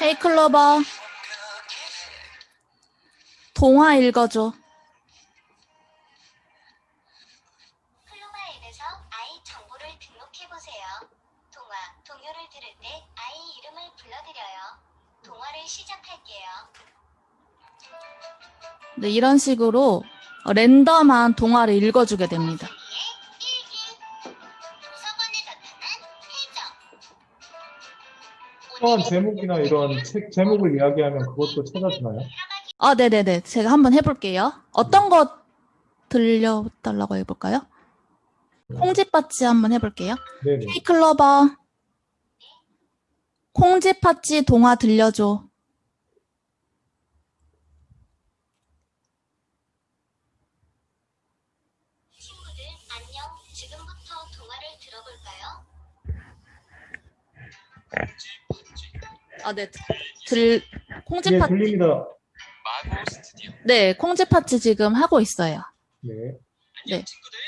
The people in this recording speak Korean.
헤이 클로버. 동화 읽어줘. 클로바 앱에서 아이 정보를 등록해보세요. 동화, 동요를 들을 때 아이 이름을 불러드려요. 동화를 시작할게요. 네, 이런 식으로 랜덤한 동화를 읽어주게 됩니다. 특정한 제목이나 이런 책 제목을 이야기하면 그것도 찾아주나요? 아, 네네네. 제가 한번 해볼게요. 어떤 거 들려달라고 해볼까요? 콩쥐팥쥐 한번 해볼게요. 네네. 헤이 클로버. 콩쥐팥쥐 동화 들려줘. 친구들 안녕 지금부터 동화를 들어볼까요? 아, 네. 들, 예, 콩쥐팥, 들립니다. 마고 스튜디오. 네, 콩쥐팥쥐 지금 하고 있어요. 네. 네. 친구들